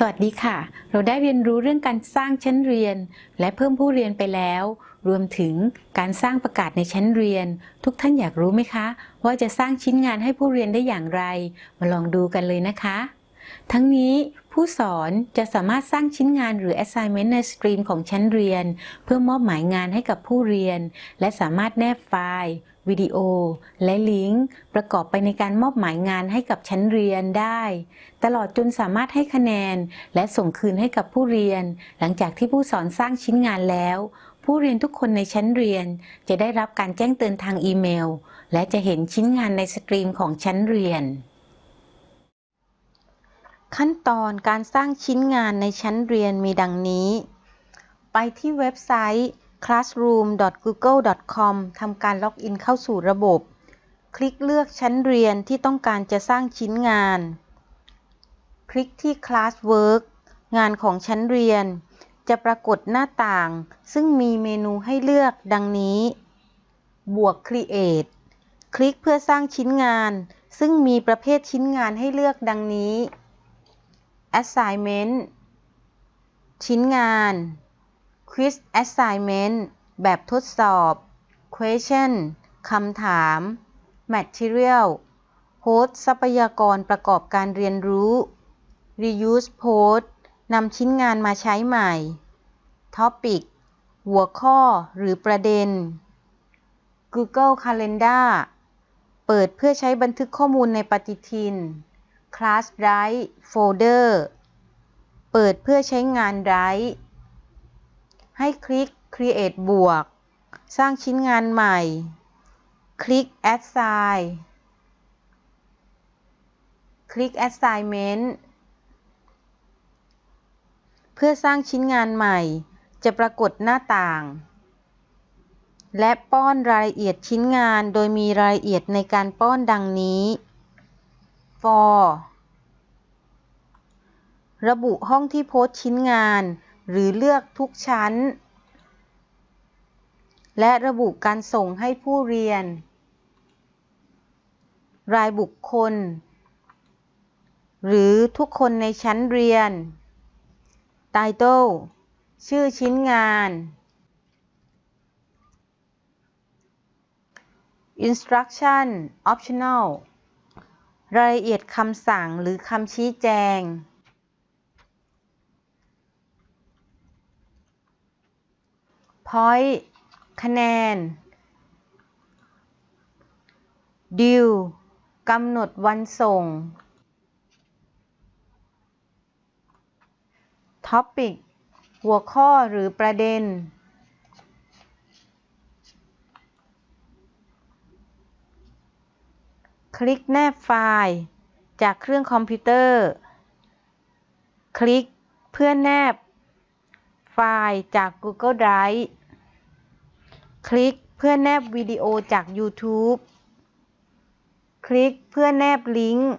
สวัสดีค่ะ เราได้เรียนรู้เรื่องการสร้างชั้นเรียน และเพิ่มผู้เรียนไปแล้ว รวมถึงการสร้างประกาศในชั้นเรียน ทุกท่านอยากรู้ไหมคะ ว่าจะสร้างชิ้นงานให้ผู้เรียนได้อย่างไร มาลองดูกันเลยนะคะ ทั้งนี้ผู้สอนจะสามารถสร้างชิ้นงานหรือ assignment ในสตรีมของชั้นเรียน เพื่อมอบหมายงานให้กับผู้เรียน และสามารถแนบไฟล์ วิดีโอ และลิงก์ ประกอบไปในการมอบหมายงานให้กับชั้นเรียนได้ ตลอดจนสามารถให้คะแนน และส่งคืนให้กับผู้เรียน หลังจากที่ผู้สอนสร้างชิ้นงานแล้ว ผู้เรียนทุกคนในชั้นเรียน จะได้รับการแจ้งเตือนทางอีเมล และจะเห็นชิ้นงานในสตรีมของชั้นเรียน ขั้นตอนการสร้างชิ้นงานในชั้นเรียนมีดังนี้ ไปที่เว็บไซต์ classroom.google.com ทำการล็อกอินเข้าสู่ระบบ คลิกเลือกชั้นเรียนที่ต้องการจะสร้างชิ้นงาน คลิกที่ Classwork งานของชั้นเรียน จะปรากฏหน้าต่าง ซึ่งมีเมนูให้เลือกดังนี้ บวก Create คลิกเพื่อสร้างชิ้นงาน ซึ่งมีประเภทชิ้นงานให้เลือกดังนี้ Assignment ชิ้นงาน Quiz Assignment แบบทดสอบ Question คำถาม Material โพสต์ทรัพยากรประกอบการเรียนรู้ Reuse Post นำชิ้นงานมาใช้ใหม่ Topic หัวข้อหรือประเด็น Google Calendar เปิดเพื่อใช้บันทึกข้อมูลในปฏิทิน Class Drive Folder เปิดเพื่อใช้งาน Drive ให้คลิก Create บวก สร้างชิ้นงานใหม่ คลิก Assign คลิก Assignment เพื่อสร้างชิ้นงานใหม่ จะปรากฏหน้าต่าง และป้อนรายละเอียดชิ้นงานโดยมีรายละเอียดในการป้อนดังนี้ for ระบุห้องที่โพสต์ชิ้นงาน หรือเลือกทุกชั้น และระบุการส่งให้ผู้เรียน รายบุคคล หรือทุกคนในชั้นเรียน Title ชื่อชิ้นงาน Instruction Optional รายละเอียดคำสั่งหรือคำชี้แจง Point คะแนน Due กำหนดวันส่ง Topic หัวข้อหรือประเด็น คลิกแนบไฟล์ จากเครื่องคอมพิวเตอร์ คลิกเพื่อแนบไฟล์จาก Google Drive คลิกเพื่อแนบวิดีโอจาก YouTube คลิกเพื่อแนบลิงก์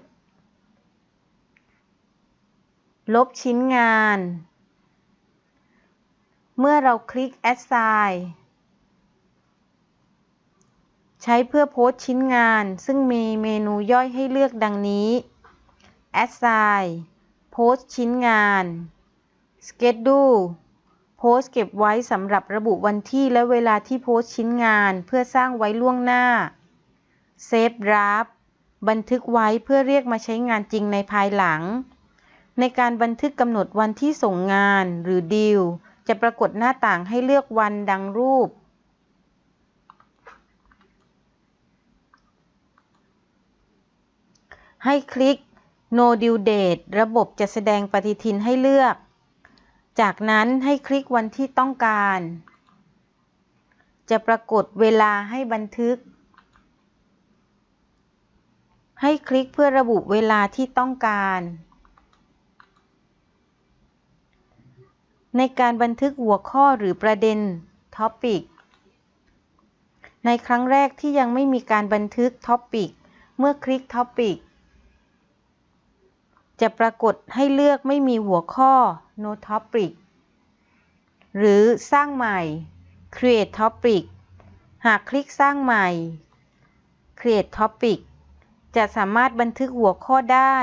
ลบชิ้นงาน เมื่อเราคลิก Assign ใช้เพื่อโพสต์ชิ้นงาน ซึ่งมีเมนูย่อยให้เลือกดังนี้ Assign โพสต์ชิ้นงาน Schedule โพสต์เก็บไว้สำหรับระบุวันที่และเวลาที่โพสต์ชิ้นงานเพื่อสร้างไว้ล่วงหน้า Save Draft บันทึกไว้เพื่อเรียกมาใช้งานจริงในภายหลัง ในการบันทึกกำหนดวันที่ส่งงานหรือดีลจะปรากฏหน้าต่างให้เลือกวันดังรูป ให้คลิก No Due Date ระบบจะแสดงปฏิทินให้เลือก จากนั้นให้คลิกวันที่ต้องการ จะปรากฏเวลาให้บันทึก ให้คลิกเพื่อระบุเวลาที่ต้องการ ในการบันทึกหัวข้อหรือประเด็น Topic ในครั้งแรกที่ยังไม่มีการบันทึก Topic เมื่อคลิก Topic จะปรากฏให้เลือกไม่มีหัวข้อ No Topic หรือสร้างใหม่ Create Topic หากคลิกสร้างใหม่ Create Topic จะสามารถบันทึกหัวข้อได้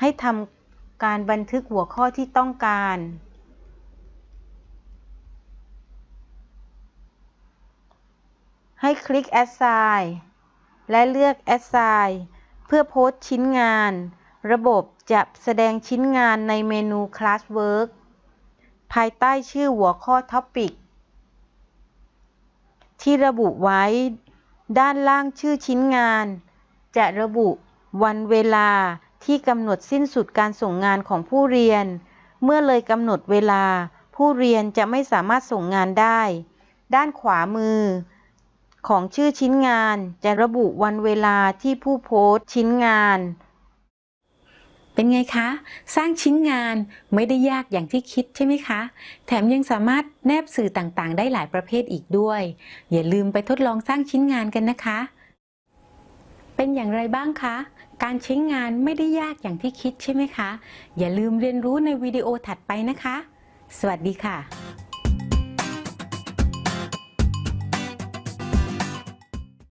ให้ทำการบันทึกหัวข้อที่ต้องการ ให้คลิก Assign และเลือก Assign เพื่อโพสต์ชิ้นงาน ระบบจะแสดงชิ้นงานในเมนู Classwork ภายใต้ชื่อหัวข้อ Topic ที่ระบุไว้ ด้านล่างชื่อชิ้นงาน จะระบุวันเวลาที่กำหนดสิ้นสุดการส่งงานของผู้เรียน เมื่อเลยกำหนดเวลา ผู้เรียนจะไม่สามารถส่งงานได้ ด้านขวามือ ของชื่อชิ้นงานจะระบุวันเวลาที่ผู้โพสต์ชิ้นงาน เป็นไงคะ สร้างชิ้นงานไม่ได้ยากอย่างที่คิดใช่ไหมคะ แถมยังสามารถแนบสื่อต่างๆ ได้หลายประเภทอีกด้วย อย่าลืมไปทดลองสร้างชิ้นงานกันนะคะ เป็นอย่างไรบ้างคะ การใช้งานไม่ได้ยากอย่างที่คิดใช่ไหมคะ อย่าลืมเรียนรู้ในวิดีโอถัดไปนะคะ สวัสดีค่ะ